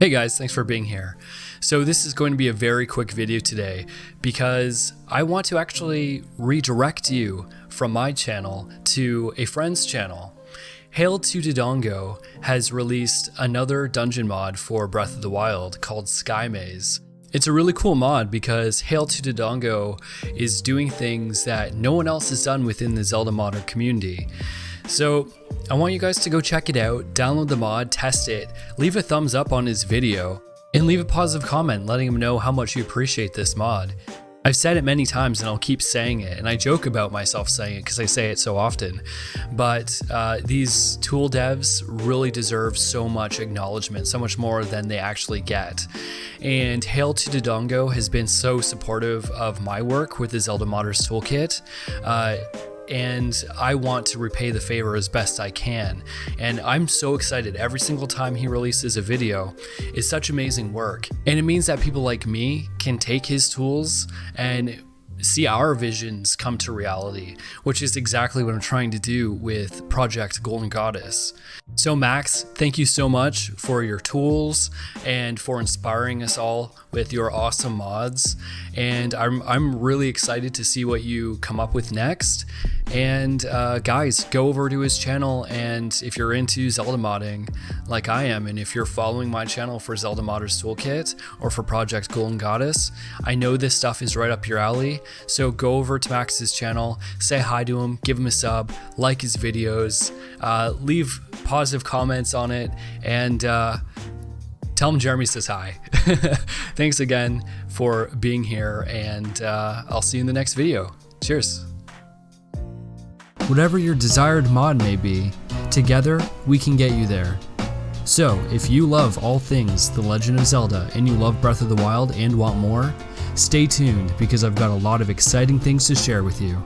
Hey guys, thanks for being here. So this is going to be a very quick video today because I want to actually redirect you from my channel to a friend's channel. Hail to Dodongo has released another dungeon mod for Breath of the Wild called Sky Maze. It's a really cool mod because Hail to Dodongo is doing things that no one else has done within the Zelda modder community. So I want you guys to go check it out, download the mod, test it, leave a thumbs up on his video, and leave a positive comment letting him know how much you appreciate this mod. I've said it many times and I'll keep saying it, and I joke about myself saying it because I say it so often. But uh, these tool devs really deserve so much acknowledgement, so much more than they actually get. And Hail to Dodongo has been so supportive of my work with the Zelda Modders Toolkit. Uh, and I want to repay the favor as best I can. And I'm so excited every single time he releases a video. It's such amazing work. And it means that people like me can take his tools and see our visions come to reality, which is exactly what I'm trying to do with Project Golden Goddess. So, Max, thank you so much for your tools and for inspiring us all with your awesome mods. And I'm, I'm really excited to see what you come up with next. And uh, guys, go over to his channel. And if you're into Zelda modding like I am, and if you're following my channel for Zelda Modders Toolkit or for Project Golden Goddess, I know this stuff is right up your alley. So go over to Max's channel, say hi to him, give him a sub, like his videos, uh, leave positive comments on it, and uh, tell him Jeremy says hi. Thanks again for being here, and uh, I'll see you in the next video. Cheers. Whatever your desired mod may be, together we can get you there. So, if you love all things The Legend of Zelda and you love Breath of the Wild and want more, stay tuned because I've got a lot of exciting things to share with you.